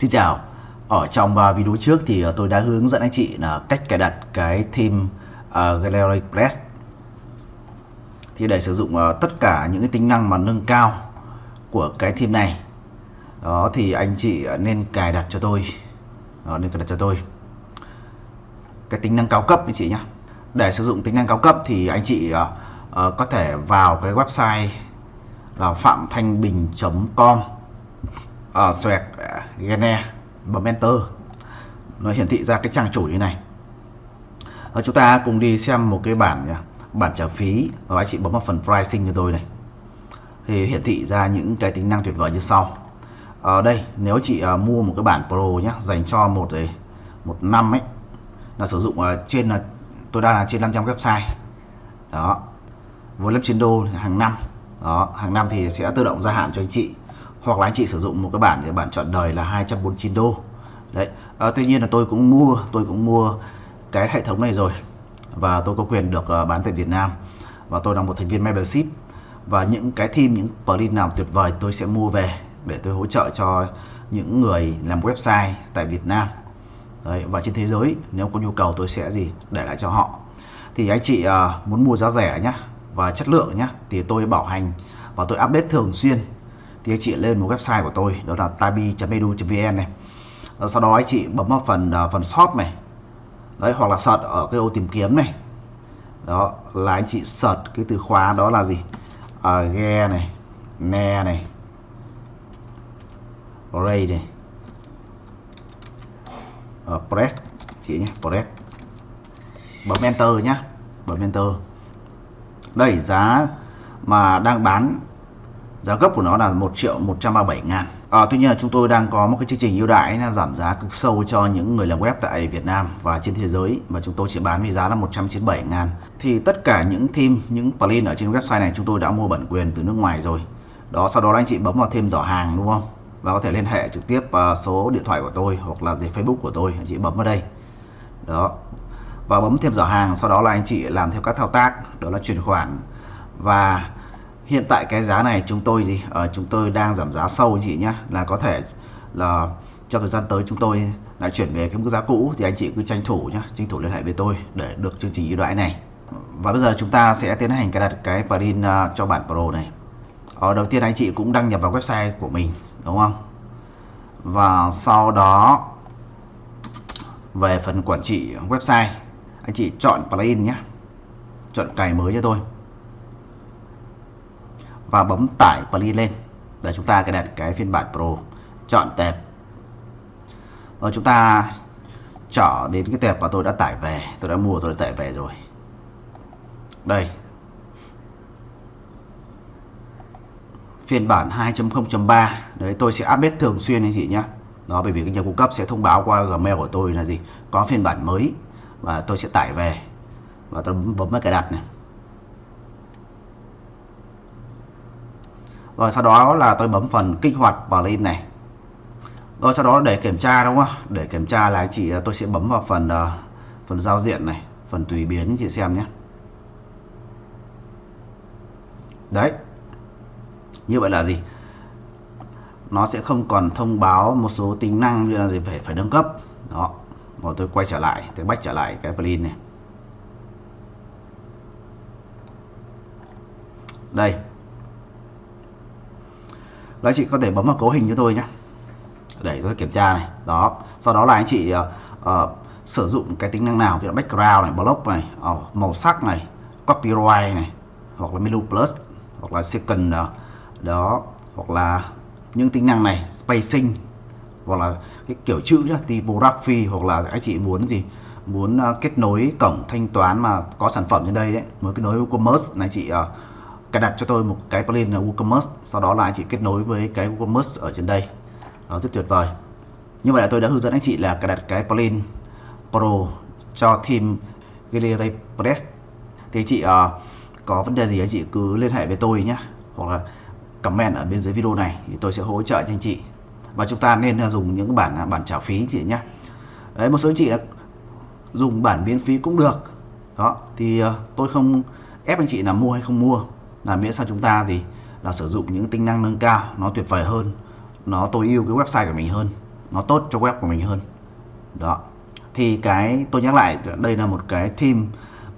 Xin chào. Ở trong à, video trước thì à, tôi đã hướng dẫn anh chị là cách cài đặt cái theme à, Gallery Press. Thì để sử dụng tất cả những cái tính năng mà nâng cao của cái theme này đó thì anh chị nên cài đặt cho tôi. Đó, nên cài đặt cho tôi. Cái tính năng cao cấp anh chị nhé để sử dụng tính năng cao cấp thì anh chị có thể vào cái website là phạm thanh bình.com uh, xoẹt Gene bấm enter nó hiển thị ra cái trang chủ như này. Rồi chúng ta cùng đi xem một cái bản à, bản trả phí và anh chị bấm vào phần pricing cho tôi này. Thì hiển thị ra những cái tính năng tuyệt vời như sau. Ở đây nếu chị uh, mua một cái bản Pro nhé dành cho một à, một năm ấy là sử dụng uh, trên là tôi đang là trên 500 website. Đó với lớp trên đô hàng năm. Đó hàng năm thì sẽ tự động gia hạn cho anh chị hoặc là anh chị sử dụng một cái bản thì bản chọn đời là 249 đô. Đấy à, tuy nhiên là tôi cũng mua tôi cũng mua cái hệ thống này rồi và tôi có quyền được uh, bán tại Việt Nam và tôi là một thành viên membership. Và những cái theme những plugin nào tuyệt vời tôi sẽ mua về để tôi hỗ trợ cho những người làm website tại Việt Nam. Đấy, và trên thế giới nếu có nhu cầu tôi sẽ gì để lại cho họ. Thì anh chị uh, muốn mua giá rẻ nhé và chất lượng nhé thì tôi bảo hành và tôi update thường xuyên thì anh chị lên một website của tôi đó là tabi.edu.vn này. Ờ, sau đó anh chị bấm vào phần à, phần shop này. Đấy hoặc là search ở cái ô tìm kiếm này. Đó là anh chị search cái từ khóa đó là gì? À, ghe này ne này ray này. À, press chị nhé press. Bấm enter nhá bấm enter. Đây giá mà đang bán giá gốc của nó là 1 triệu 137 ngàn. À, Tuy nhiên là chúng tôi đang có một cái chương trình ưu đãi là giảm giá cực sâu cho những người làm web tại Việt Nam và trên thế giới mà chúng tôi chỉ bán với giá là 197 ngàn. Thì tất cả những theme, những plugin ở trên website này chúng tôi đã mua bản quyền từ nước ngoài rồi. Đó sau đó anh chị bấm vào thêm giỏ hàng đúng không? Và có thể liên hệ trực tiếp à, số điện thoại của tôi hoặc là gì Facebook của tôi anh chị bấm vào đây. Đó. Và bấm thêm giỏ hàng sau đó là anh chị làm theo các thao tác đó là chuyển khoản. Và hiện tại cái giá này chúng tôi gì? Ở chúng tôi đang giảm giá sâu anh chị nhé là có thể là trong thời gian tới chúng tôi lại chuyển về cái mức giá cũ thì anh chị cứ tranh thủ nhé tranh thủ liên hệ với tôi để được chương trình ưu đãi này. Và bây giờ chúng ta sẽ tiến hành cài đặt cái plugin ờ, cho bản Pro này. Ở đầu tiên anh chị cũng đăng nhập vào website của mình, đúng không? Và sau đó về phần quản trị website, anh chị chọn plugin nhé chọn cài mới cho tôi và bấm tải plugin lên. Để chúng ta cài đặt cái phiên bản Pro. Chọn tệp. Rồi chúng ta trở đến cái tệp mà tôi đã tải về. Tôi đã mua, tôi đã tải về rồi. Đây. Phiên bản 2.0.3 đấy, tôi sẽ update thường xuyên anh chị nhé đó, bởi vì cái nhà cung cấp sẽ thông báo qua gmail của tôi là gì? Có phiên bản mới và tôi sẽ tải về. Và tôi bấm vào cài đặt này. Rồi sau đó là tôi bấm phần kích hoạt plugin này. Rồi sau đó để kiểm tra đúng không để kiểm tra là chị à, tôi sẽ bấm vào phần à, phần giao diện này, phần tùy biến chị xem nhé. Đấy. Như vậy là gì? Nó sẽ không còn thông báo một số tính năng như là gì, phải phải nâng cấp. Đó. Rồi tôi quay trở lại, tôi bách trở lại cái plugin này. Đây và anh chị có thể bấm vào cấu hình cho tôi nhé. Để tôi kiểm tra này. Đó. Sau đó là anh chị uh, uh, sử dụng cái tính năng nào? Ví dụ background này block này uh, màu sắc này copyright này hoặc là menu plus hoặc là second uh, đó. Hoặc là những tính năng này spacing hoặc là cái kiểu chữ nhá, typography hoặc là anh chị muốn gì? Muốn uh, kết nối cổng thanh toán mà có sản phẩm trên đây đấy. Muốn kết nối commerce này chị uh, cài đặt cho tôi một cái plugin là WooCommerce sau đó là anh chị kết nối với cái WooCommerce ở trên đây. Đó rất tuyệt vời. Như vậy là tôi đã hướng dẫn anh chị là cài đặt cái plugin Pro cho team Gallery Press. Thì anh chị uh, có vấn đề gì anh chị cứ liên hệ với tôi nhé hoặc là comment ở bên dưới video này thì tôi sẽ hỗ trợ cho anh chị. Và chúng ta nên ờ, dùng những bản ờ, bản trả phí anh chị nhé. Đấy một số anh chị dùng bản miễn phí cũng được. Đó thì uh, tôi không ép anh chị là mua hay không mua là miễn sao chúng ta gì là sử dụng những tính năng nâng cao, nó tuyệt vời hơn. Nó tối ưu cái website của mình hơn. Nó tốt cho web của mình hơn. Đó. Thì cái, tôi nhắc lại, đây là một cái theme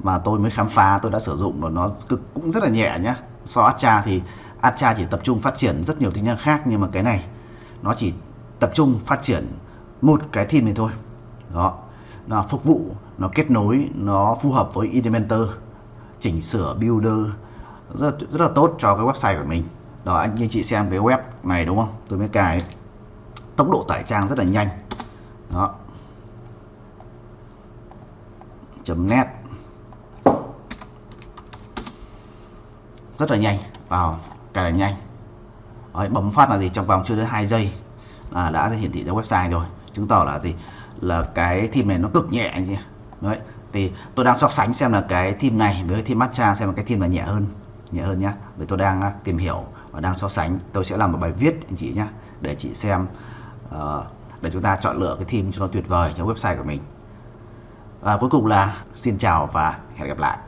mà tôi mới khám phá, tôi đã sử dụng và nó cực, cũng rất là nhẹ nhá. So Atcha thì Atcha chỉ tập trung phát triển rất nhiều tính năng khác, nhưng mà cái này, nó chỉ tập trung phát triển một cái theme này thôi. Đó. Nó phục vụ, nó kết nối, nó phù hợp với Elementor chỉnh sửa, builder rất rất là tốt cho cái website của mình. Đó anh anh chị xem cái web này đúng không? Tôi mới cài tốc độ tải trang rất là nhanh. Đó. Chấm net. Rất là nhanh. Vào cài là nhanh. Đấy, bấm phát là gì? Trong vòng chưa đến 2 giây là đã hiển thị ra website rồi. Chứng tỏ là gì? Là cái theme này nó cực nhẹ đấy thì tôi đang so sánh xem là cái theme này với cái theme matcha xem là cái theme là nhẹ hơn nhẹ hơn nhá. Vì tôi đang à, tìm hiểu và đang so sánh. Tôi sẽ làm một bài viết anh chị nhé để chị xem uh, để chúng ta chọn lựa cái theme cho nó tuyệt vời cho website của mình. Và cuối cùng là xin chào và hẹn gặp lại.